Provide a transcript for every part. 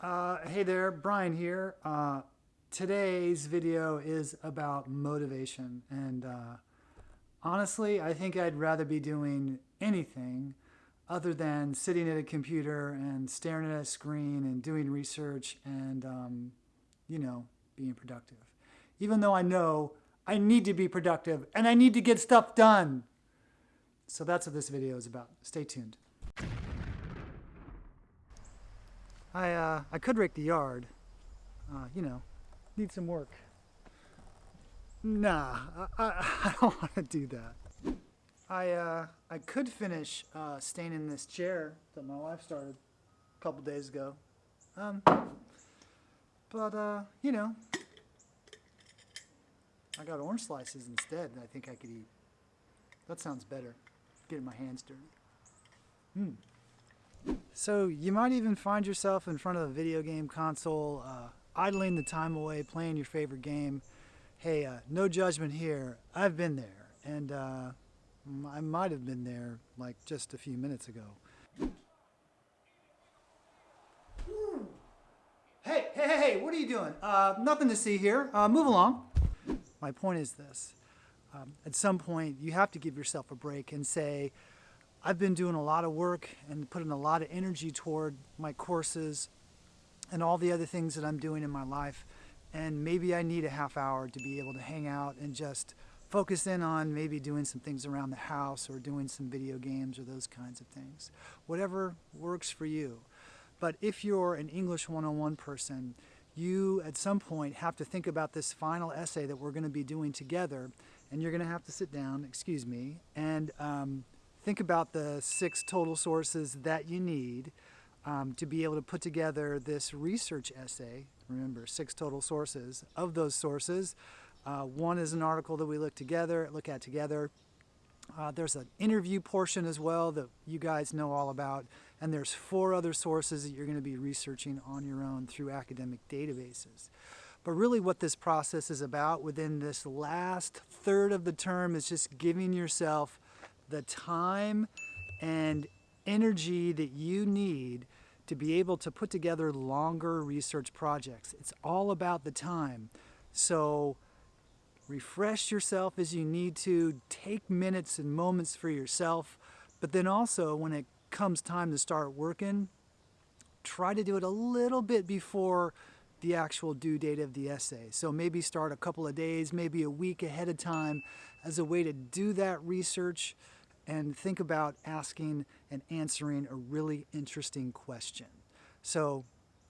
Uh, hey there, Brian here. Uh, today's video is about motivation and uh, honestly I think I'd rather be doing anything other than sitting at a computer and staring at a screen and doing research and um, you know being productive. Even though I know I need to be productive and I need to get stuff done. So that's what this video is about. Stay tuned. I, uh, I could rake the yard. Uh, you know, need some work. Nah, I, I, don't want to do that. I, uh, I could finish uh, staining this chair that my wife started a couple days ago. Um, but, uh, you know, I got orange slices instead that I think I could eat. That sounds better. Getting my hands dirty. Hmm. So you might even find yourself in front of a video game console, uh, idling the time away, playing your favorite game. Hey, uh, no judgment here. I've been there, and uh, I might have been there like just a few minutes ago. Hey, hey, hey, what are you doing? Uh, nothing to see here. Uh, move along. My point is this. Um, at some point, you have to give yourself a break and say, I've been doing a lot of work and putting a lot of energy toward my courses and all the other things that I'm doing in my life. And maybe I need a half hour to be able to hang out and just focus in on maybe doing some things around the house or doing some video games or those kinds of things. Whatever works for you. But if you're an English 101 person, you at some point have to think about this final essay that we're going to be doing together. And you're going to have to sit down, excuse me, and um, think about the six total sources that you need um, to be able to put together this research essay. Remember, six total sources. Of those sources, uh, one is an article that we look together, look at together. Uh, there's an interview portion as well that you guys know all about. And there's four other sources that you're going to be researching on your own through academic databases. But really what this process is about within this last third of the term is just giving yourself the time and energy that you need to be able to put together longer research projects. It's all about the time. So refresh yourself as you need to, take minutes and moments for yourself, but then also when it comes time to start working, try to do it a little bit before the actual due date of the essay. So maybe start a couple of days, maybe a week ahead of time as a way to do that research and think about asking and answering a really interesting question. So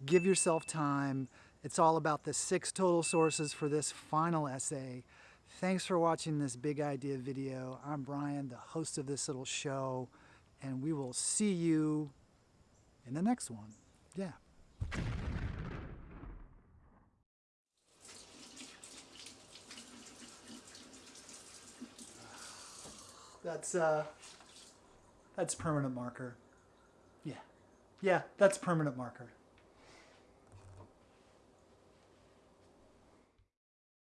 give yourself time. It's all about the six total sources for this final essay. Thanks for watching this big idea video. I'm Brian, the host of this little show, and we will see you in the next one. Yeah. That's uh, that's permanent marker. Yeah, yeah, that's permanent marker.